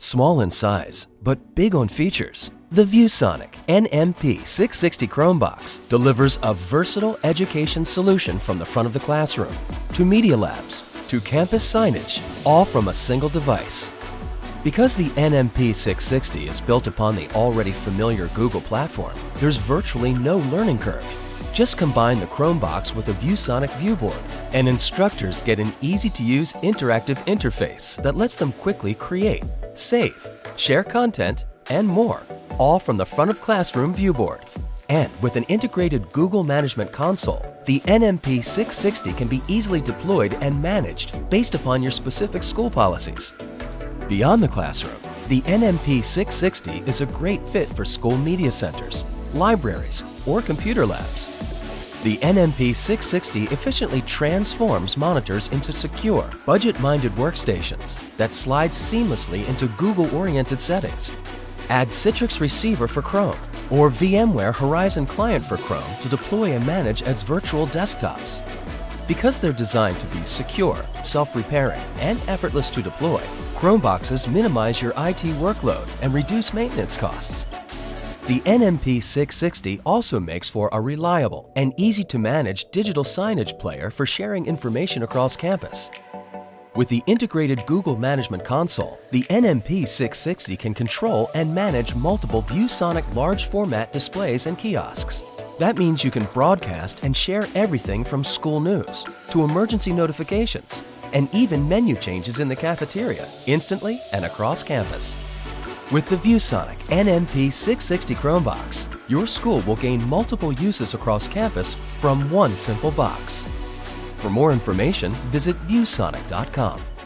Small in size, but big on features, the ViewSonic NMP660 Chromebox delivers a versatile education solution from the front of the classroom to media labs to campus signage, all from a single device. Because the NMP660 is built upon the already familiar Google platform, there's virtually no learning curve. Just combine the Chromebox with a ViewSonic viewboard, and instructors get an easy-to-use interactive interface that lets them quickly create, save, share content, and more, all from the front of classroom viewboard. And with an integrated Google Management Console, the NMP 660 can be easily deployed and managed based upon your specific school policies. Beyond the classroom, the NMP 660 is a great fit for school media centers, libraries, or computer labs. The NMP 660 efficiently transforms monitors into secure, budget-minded workstations that slide seamlessly into Google-oriented settings. Add Citrix Receiver for Chrome or VMware Horizon Client for Chrome to deploy and manage as virtual desktops. Because they're designed to be secure, self-repairing, and effortless to deploy, Chromeboxes minimize your IT workload and reduce maintenance costs. The NMP 660 also makes for a reliable and easy-to-manage digital signage player for sharing information across campus. With the integrated Google Management Console, the NMP 660 can control and manage multiple ViewSonic large format displays and kiosks. That means you can broadcast and share everything from school news to emergency notifications and even menu changes in the cafeteria instantly and across campus. With the ViewSonic NMP 660 Chromebox, your school will gain multiple uses across campus from one simple box. For more information, visit viewsonic.com.